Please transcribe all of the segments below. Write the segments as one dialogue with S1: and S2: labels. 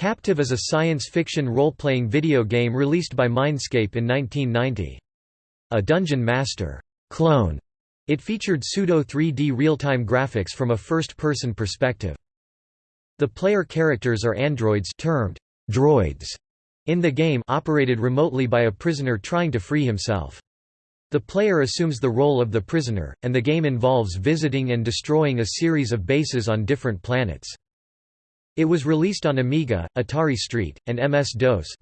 S1: Captive is a science fiction role-playing video game released by Mindscape in 1990. A Dungeon Master clone, it featured pseudo 3D real-time graphics from a first-person perspective. The player characters are androids termed droids in the game operated remotely by a prisoner trying to free himself. The player assumes the role of the prisoner, and the game involves visiting and destroying a series of bases on different planets. It was released on Amiga, Atari ST, and MS-DOS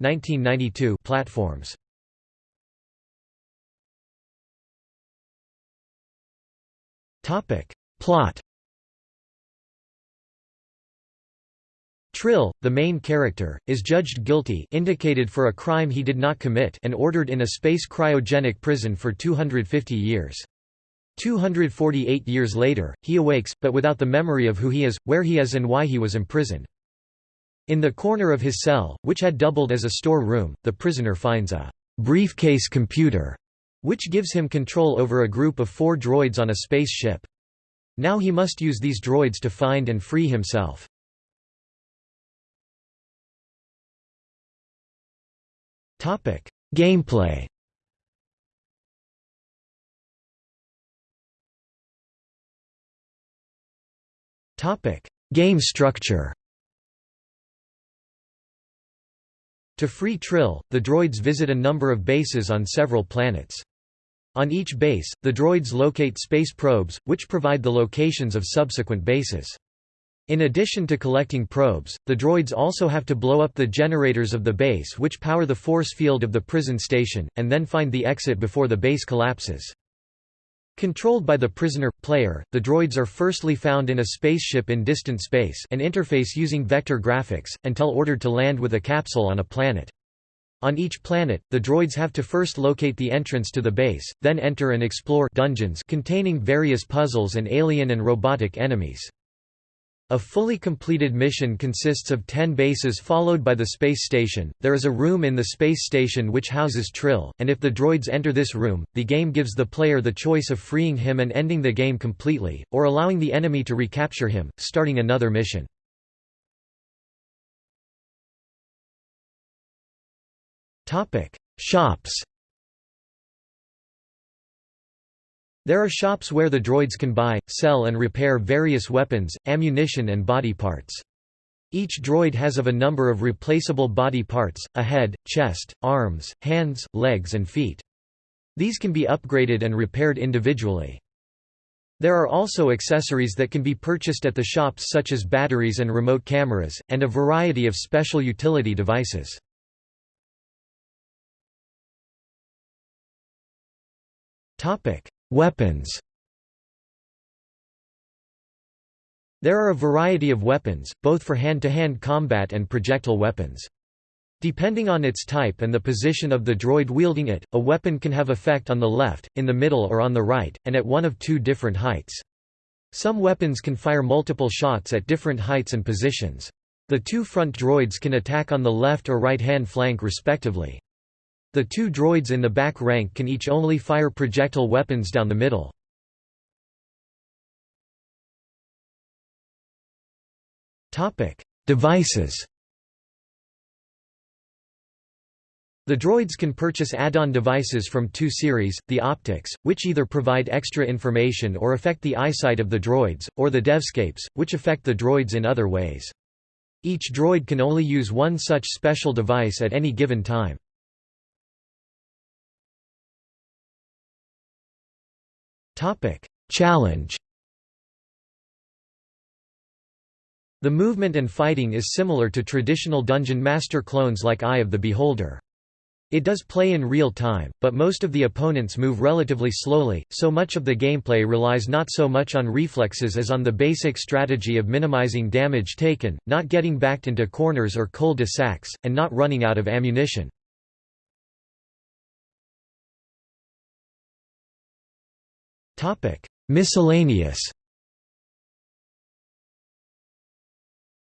S1: platforms. Plot Trill, the main character, is judged guilty indicated for a crime he did not commit and ordered in a space cryogenic prison for 250 years. 248 years later, he awakes, but without the memory of who he is, where he is and why he was imprisoned. In the corner of his cell, which had doubled as a store room, the prisoner finds a briefcase computer, which gives him control over a group of four droids on a spaceship. Now he must use these droids to find and free himself. Gameplay Game structure To free Trill, the droids visit a number of bases on several planets. On each base, the droids locate space probes, which provide the locations of subsequent bases. In addition to collecting probes, the droids also have to blow up the generators of the base which power the force field of the prison station, and then find the exit before the base collapses. Controlled by the prisoner, player, the droids are firstly found in a spaceship in distant space an interface using vector graphics, until ordered to land with a capsule on a planet. On each planet, the droids have to first locate the entrance to the base, then enter and explore dungeons containing various puzzles and alien and robotic enemies. A fully completed mission consists of 10 bases followed by the space station. There is a room in the space station which houses Trill, and if the droids enter this room, the game gives the player the choice of freeing him and ending the game completely, or allowing the enemy to recapture him, starting another mission. Topic: Shops There are shops where the droids can buy, sell and repair various weapons, ammunition and body parts. Each droid has of a number of replaceable body parts, a head, chest, arms, hands, legs and feet. These can be upgraded and repaired individually. There are also accessories that can be purchased at the shops such as batteries and remote cameras, and a variety of special utility devices. Weapons There are a variety of weapons, both for hand-to-hand -hand combat and projectile weapons. Depending on its type and the position of the droid wielding it, a weapon can have effect on the left, in the middle or on the right, and at one of two different heights. Some weapons can fire multiple shots at different heights and positions. The two front droids can attack on the left or right-hand flank respectively. The two droids in the back rank can each only fire projectile weapons down the middle. Devices The droids can purchase add-on devices from two series, the optics, which either provide extra information or affect the eyesight of the droids, or the devscapes, which affect the droids in other ways. Each droid can only use one such special device at any given time. Challenge The movement and fighting is similar to traditional Dungeon Master clones like Eye of the Beholder. It does play in real time, but most of the opponents move relatively slowly, so much of the gameplay relies not so much on reflexes as on the basic strategy of minimizing damage taken, not getting backed into corners or cul-de-sacs, and not running out of ammunition. Miscellaneous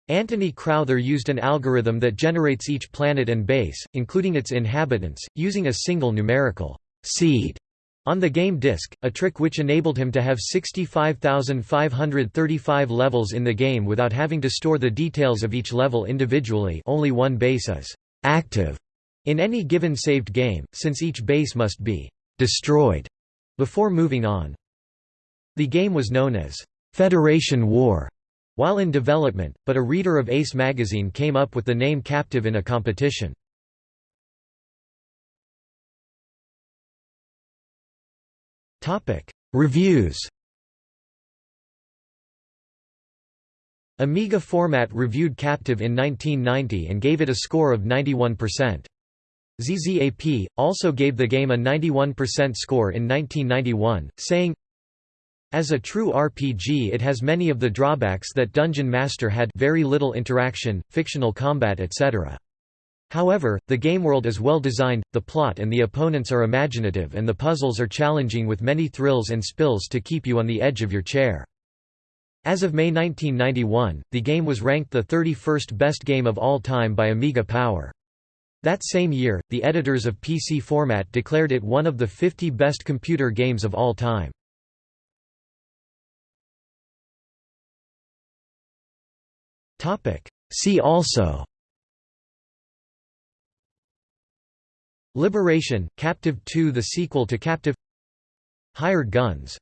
S1: Antony Crowther used an algorithm that generates each planet and base, including its inhabitants, using a single numerical seed On the game disc, a trick which enabled him to have 65,535 levels in the game without having to store the details of each level individually. Only one base is «active» in any given saved game, since each base must be «destroyed» before moving on. The game was known as «Federation War» while in development, but a reader of Ace magazine came up with the name Captive in a competition. Reviews Amiga Format reviewed Captive in 1990 and gave it a score of 91%. ZZAP, also gave the game a 91% score in 1991, saying, As a true RPG it has many of the drawbacks that Dungeon Master had very little interaction, fictional combat etc. However, the game world is well designed, the plot and the opponents are imaginative and the puzzles are challenging with many thrills and spills to keep you on the edge of your chair. As of May 1991, the game was ranked the 31st best game of all time by Amiga Power. That same year, the editors of PC Format declared it one of the 50 best computer games of all time. See also Liberation, Captive 2 the sequel to Captive Hired Guns